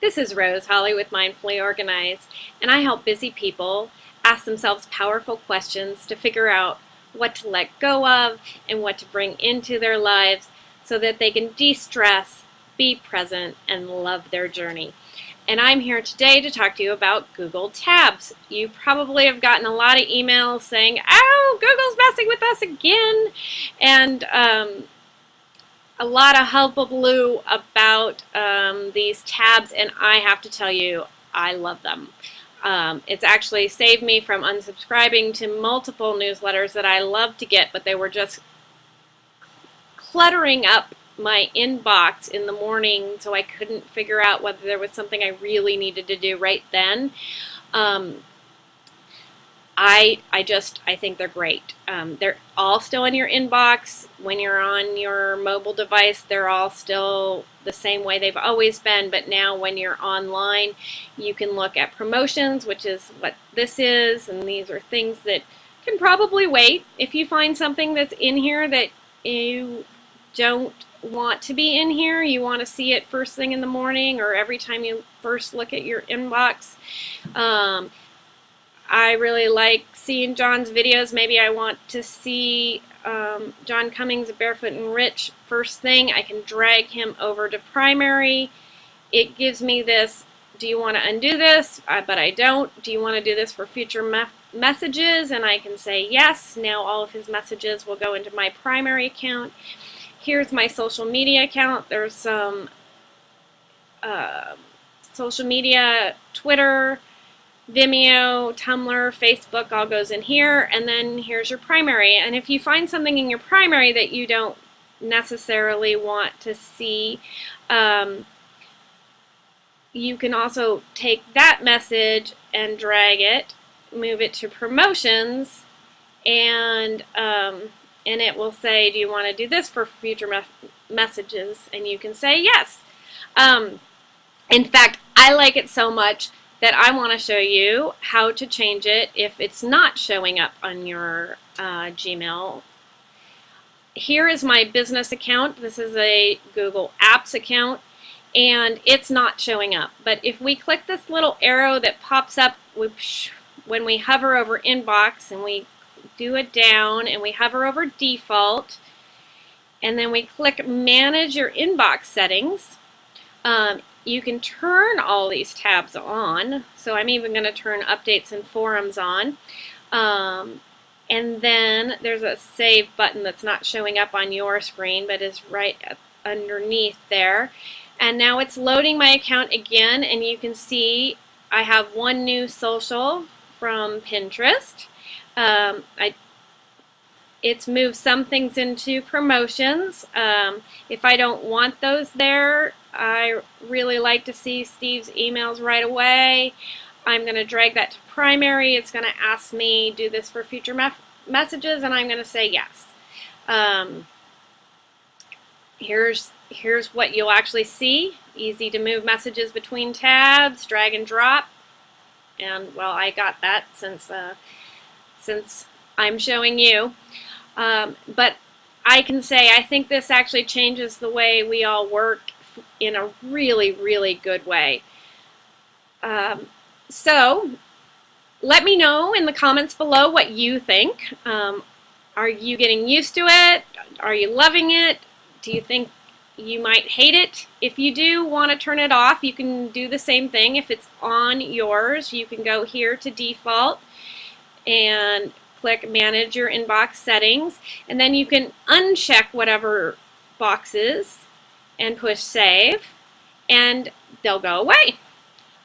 This is Rose Holly with Mindfully Organized, and I help busy people ask themselves powerful questions to figure out what to let go of and what to bring into their lives so that they can de-stress, be present, and love their journey. And I'm here today to talk to you about Google Tabs. You probably have gotten a lot of emails saying, oh, Google's messing with us again. And um, a lot of hullabaloo about um, these tabs, and I have to tell you, I love them. Um, it's actually saved me from unsubscribing to multiple newsletters that I love to get, but they were just cluttering up my inbox in the morning so I couldn't figure out whether there was something I really needed to do right then. Um, I, I just, I think they're great. Um, they're all still in your inbox. When you're on your mobile device, they're all still the same way they've always been, but now when you're online, you can look at promotions, which is what this is, and these are things that can probably wait. If you find something that's in here that you don't want to be in here, you want to see it first thing in the morning or every time you first look at your inbox, um, I really like seeing John's videos. Maybe I want to see um, John Cummings, Barefoot and Rich first thing. I can drag him over to primary. It gives me this, do you want to undo this? But I don't. Do you want to do this for future me messages? And I can say yes. Now all of his messages will go into my primary account. Here's my social media account. There's some uh, social media, Twitter, Vimeo, Tumblr, Facebook all goes in here, and then here's your primary. And if you find something in your primary that you don't necessarily want to see, um, you can also take that message and drag it, move it to promotions, and um, and it will say, do you want to do this for future me messages? And you can say yes. Um, in fact, I like it so much that I want to show you how to change it if it's not showing up on your uh, Gmail. Here is my business account. This is a Google Apps account and it's not showing up. But if we click this little arrow that pops up when we hover over inbox and we do it down and we hover over default and then we click manage your inbox settings, um, you can turn all these tabs on. So I'm even going to turn updates and forums on. Um, and then there's a save button that's not showing up on your screen but is right underneath there. And now it's loading my account again and you can see I have one new social from Pinterest. Um, I it's moved some things into promotions. Um, if I don't want those there, I really like to see Steve's emails right away. I'm going to drag that to primary. It's going to ask me do this for future me messages, and I'm going to say yes. Um, here's here's what you'll actually see. Easy to move messages between tabs, drag and drop. And well, I got that since uh, since I'm showing you. Um, but I can say I think this actually changes the way we all work in a really, really good way. Um, so let me know in the comments below what you think. Um, are you getting used to it? Are you loving it? Do you think you might hate it? If you do want to turn it off, you can do the same thing. If it's on yours, you can go here to default and click manage your inbox settings and then you can uncheck whatever boxes and push save and they'll go away.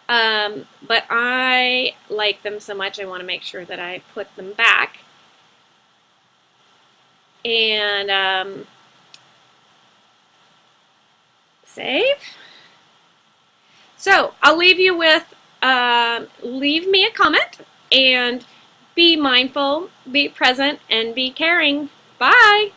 Um, but I like them so much I want to make sure that I put them back. And um, save. So I'll leave you with, uh, leave me a comment and be mindful, be present, and be caring. Bye!